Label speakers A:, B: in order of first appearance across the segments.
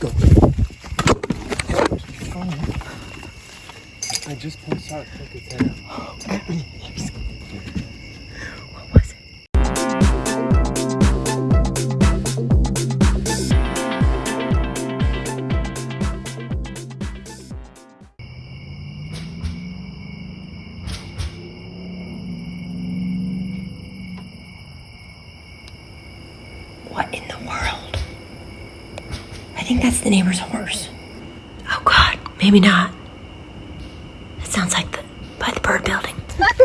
A: Go. I just pulled out. Look at that.
B: The neighbor's horse. Oh God, maybe not. It sounds like the by the bird building.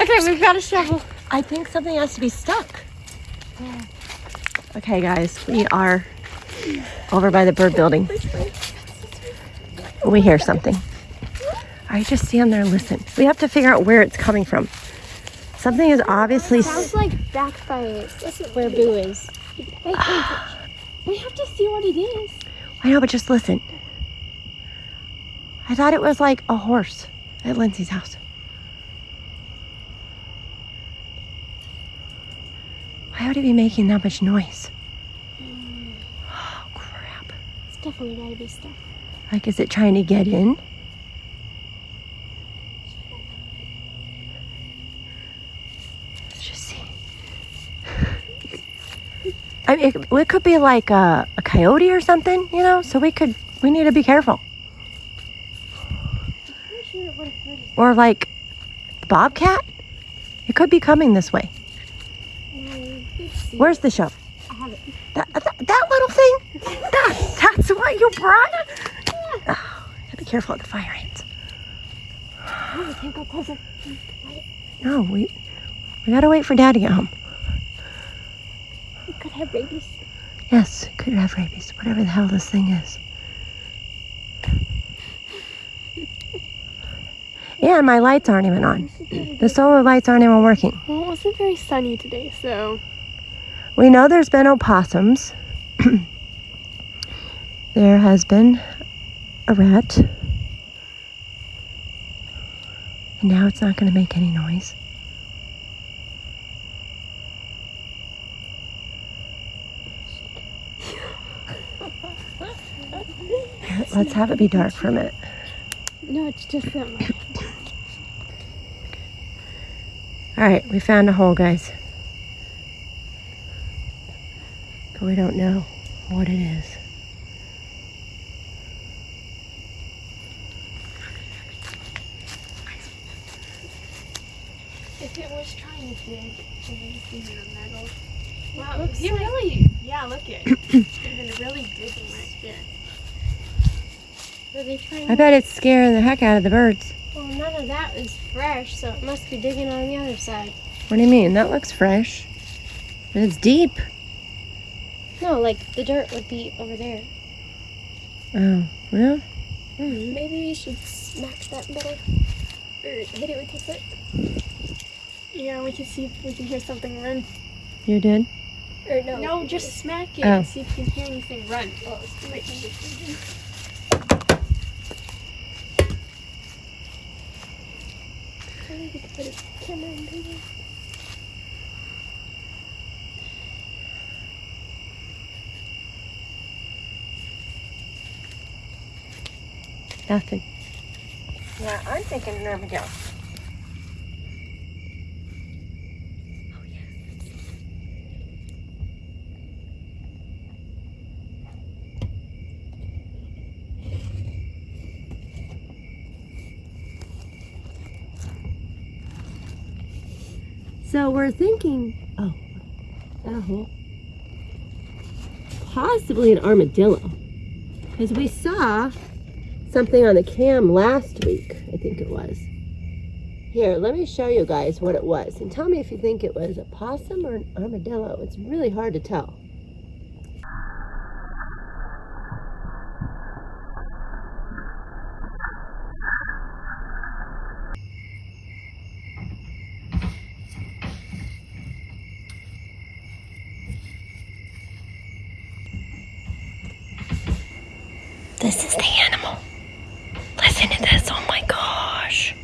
C: Okay, we've got a shovel.
B: I think something has to be stuck. Okay, guys, we are over by the bird building. We hear something. I just stand there and listen. We have to figure out where it's coming from. Something is obviously. s-
C: Sounds like back by where Boo is. Wait, wait. We have to see what it is.
B: I know, but just listen. I thought it was like a horse at Lindsay's house. Why would it be making that much noise? Mm. Oh, crap.
C: It's definitely gotta be stuck.
B: Like, is it trying to get in? Let's just see. I mean, it, it could be like a, a coyote or something, you know? So we could, we need to be careful. Or like bobcat? It could be coming this way. Where's the
C: it.
B: That, that, that little thing? That, that's what you brought? Oh, gotta be careful with the fire ants. No, we, we gotta wait for dad to get home.
C: Could have rabies.
B: Yes, it could have rabies, whatever the hell this thing is. And my lights aren't even on. The solar lights aren't even working.
C: Well, it wasn't very sunny today, so
B: We know there's been opossums. there has been a rat. And now it's not going to make any noise. Let's have it be dark for a minute.
C: no, it's just that much.
B: All right, we found a hole, guys. But we don't know what it is.
C: If it was trying to dig, it would be a metal.
D: Wow,
C: Looks
D: he
C: like-
D: really, yeah, look at it. He's been really digging right here.
C: Were they trying?
B: I bet it's scaring the heck out of the birds.
C: Well, none of that is fresh, so it must be digging on the other side.
B: What do you mean? That looks fresh. But it's deep.
C: No, like the dirt would be over there.
B: Oh, well,
C: Hmm, maybe we should smack that metal or hit it with your foot.
D: Yeah, we can see if we can hear something run.
B: you did?
C: Or no?
D: No, just smack it
B: Oh.
D: and see if you can hear anything run.
C: Oh, Maybe we could put a camera in there.
B: Nothing. Yeah, I'm thinking an armadillo. So we're thinking, oh, a hole? Possibly an armadillo. Because we saw something on the cam last week, I think it was. Here, let me show you guys what it was. And tell me if you think it was a possum or an armadillo. It's really hard to tell. This is the animal. Listen to this. Oh my gosh.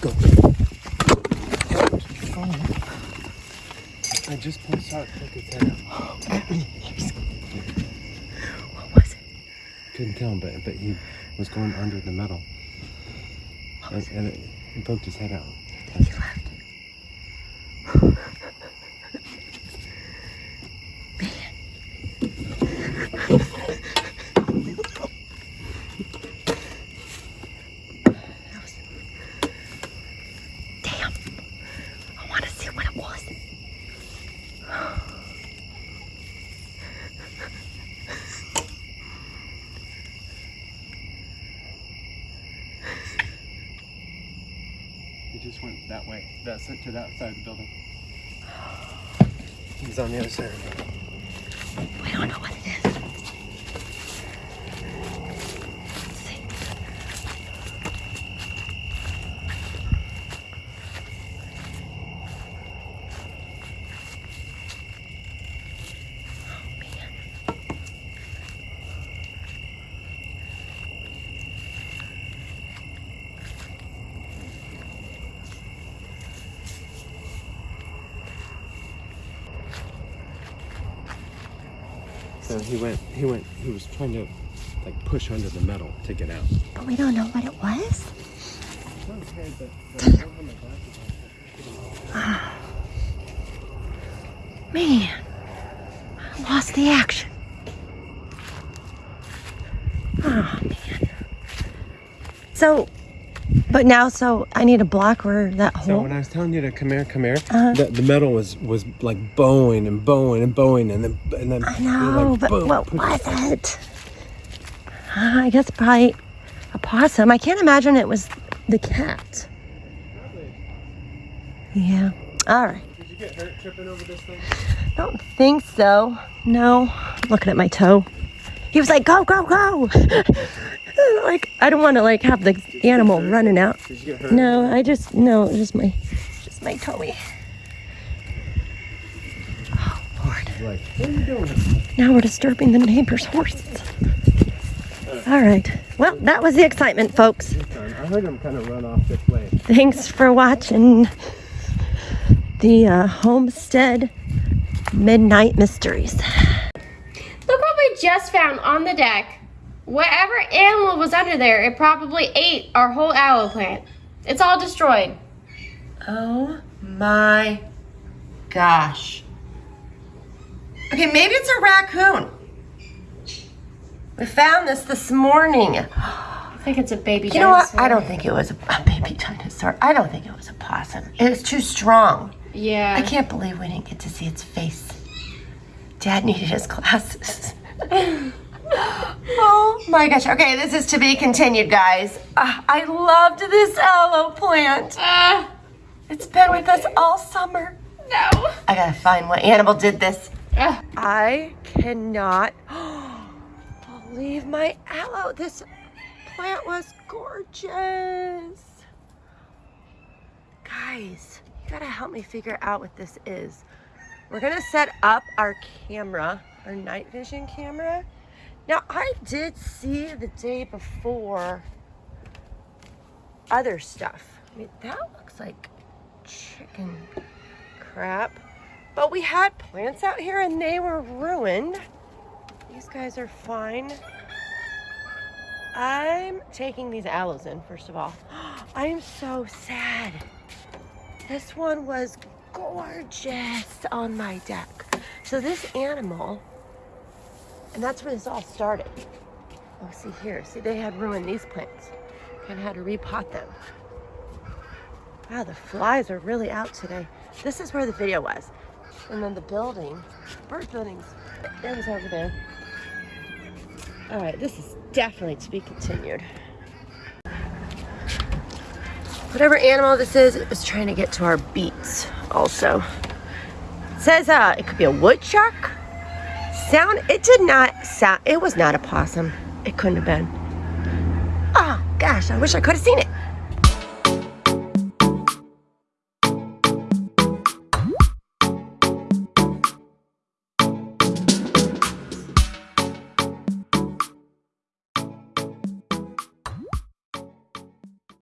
A: Go. I just saw it poke its head out.
B: What was it?
A: Couldn't tell him, but but he was going under the metal. And, and it, he poked his head out.
B: He left. Man. That was- Damn. I want to see what it was.
A: He just went that way. That's it to that side of the building. He's on the other side of the building.
B: We don't know what
A: So he went. He went. He was trying to like push under the metal to get out.
B: But we don't know what it was.
A: But,
B: Man, I lost the action. Oh man. So, but now, so I need a block where that
A: So
B: hole.
A: when I was telling you to come here, come here,
B: Uh-huh.
A: the, the metal was was like bowing and bowing and bowing, and then and then
B: I know,
A: like,
B: but
A: boom,
B: what was it? Uh, I guess probably a possum. I can't imagine it was the cat. Yeah. All right.
A: Did you get hurt tripping over this thing?
B: Don't think so. No. I'm looking at my toe. He was like, go, go, go. like, I don't want to like have the animal running out.
A: Did you get hurt?
B: No, I just, no, just my, just my toe. Oh, Lord.
A: Like, what are you doing?
B: Now we're disturbing the neighbor's horses. All right. Well, that was the excitement, folks.
A: I heard him kind of run off this way.
B: Thanks for watching the uh, Homestead Midnight Mysteries.
D: Look what we just found on the deck. Whatever animal was under there, it probably ate our whole aloe plant. It's all destroyed.
B: Oh my gosh. Okay, maybe it's a raccoon. We found this this morning.
D: I think it's a baby
B: You know what? I don't think it was a, a baby dinosaur. I don't think it was a possum. It was too strong.
D: Yeah.
B: I can't believe we didn't get to see its face. Dad needed his glasses. oh my gosh. Okay, this is to be continued, guys. Ah, I loved this aloe plant.
D: Uh,
B: It's been with us all summer.
D: no.
B: I gotta find what animal did this.
D: Uh,
B: I cannot believe my aloe. This plant was gorgeous. Guys, you gotta help me figure out what this is. We're gonna set up our camera, our night vision camera. Now, I did see the day before other stuff. I mean, that looks like chicken crap. But we had plants out here and they were ruined. These guys are fine. I'm taking these aloes in, first of all. I am so sad. This one was gorgeous on my deck. So this animal, and that's where this all started. Oh, see here. See, they had ruined these plants and had to repot them. Wow, the flies are really out today. This is where the video was. And then the building, bird buildings, it was over there. All right, this is definitely to be continued. Whatever animal this is, it was trying to get to our beets also. It says uh, it could be a woodchuck. Sound, it did not sound, it was not a possum. It couldn't have been. Oh gosh, I wish I could have seen it.